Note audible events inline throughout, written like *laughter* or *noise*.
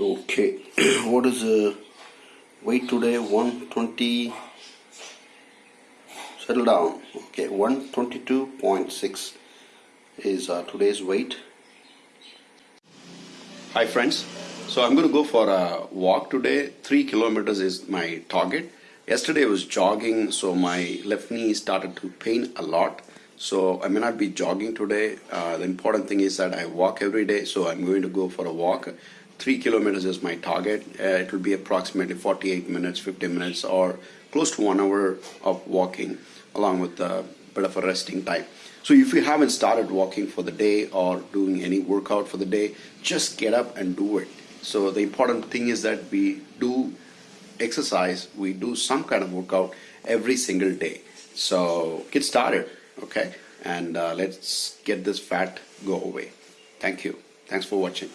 Okay, *clears throat* what is the weight today? 120. Settle down. Okay, 122.6 is uh, today's weight. Hi, friends. So I'm going to go for a walk today. Three kilometers is my target. Yesterday I was jogging, so my left knee started to pain a lot. So I may not be jogging today. Uh, the important thing is that I walk every day, so I'm going to go for a walk. Three kilometers is my target. Uh, it will be approximately 48 minutes, 50 minutes, or close to one hour of walking, along with a bit of a resting time. So if you haven't started walking for the day or doing any workout for the day, just get up and do it. So the important thing is that we do exercise, we do some kind of workout every single day. So get started, okay? And uh, let's get this fat go away. Thank you. Thanks for watching.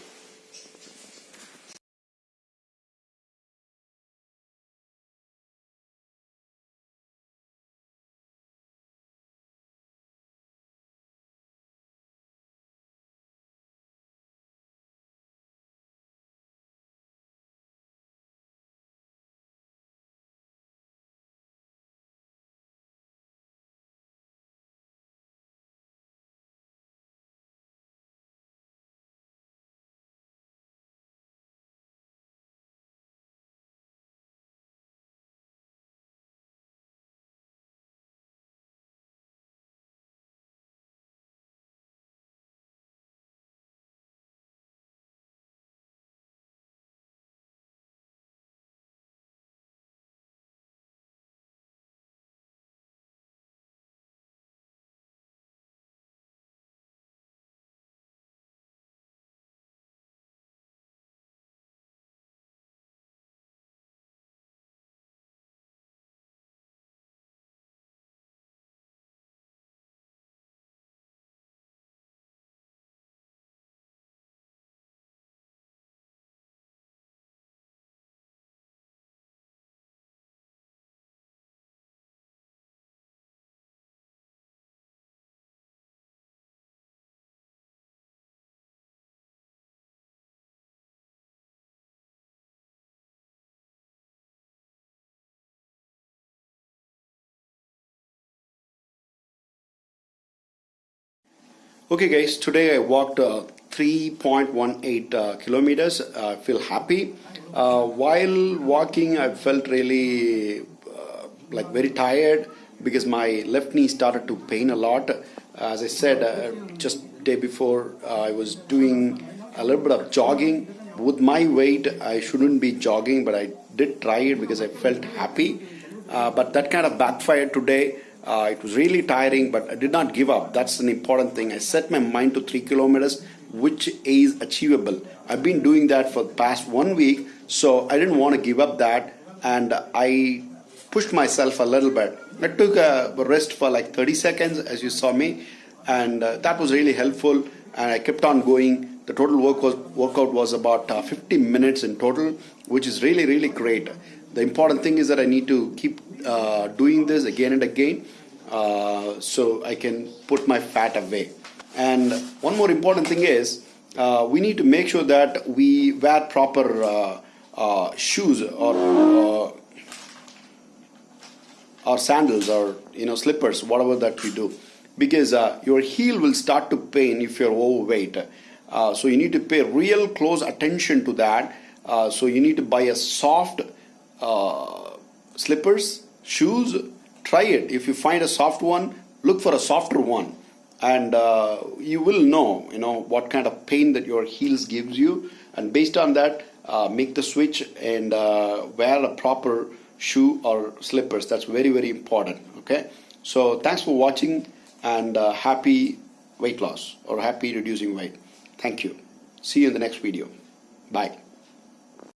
Okay guys, today I walked uh, 3.18 uh, kilometers. I feel happy. Uh, while walking, I felt really uh, like very tired because my left knee started to pain a lot. As I said, uh, just day before, uh, I was doing a little bit of jogging. With my weight, I shouldn't be jogging, but I did try it because I felt happy. but that kind of backfired today. Uh, it was really tiring, but I did not give up. That's an important thing. I set my mind to three kilometers, which is achievable. I've been doing that for the past one week, so I didn't want to give up that, and I pushed myself a little bit. I took a rest for like 30 seconds, as you saw me, and uh, that was really helpful. And I kept on going. The total work was, workout was about uh, 50 minutes in total, which is really, really great. The important thing is that I need to keep uh, doing this again and again uh, so I can put my fat away. And one more important thing is uh, we need to make sure that we wear proper uh, uh, shoes or uh, or sandals or you know slippers, whatever that we do, because your heel will start to pain if you're overweight. so you need to pay real close attention to that. so you need to buy a soft slippers, shoes, try it. If you find a soft one, look for a softer one. And uh, you will know, you know, what kind of pain that your heels gives you. And based on that, uh, make the switch and uh, wear a proper shoe or slippers. That's very, very important. Okay. So thanks for watching and uh, happy weight loss or happy reducing weight. Thank you. See you in the next video. Bye.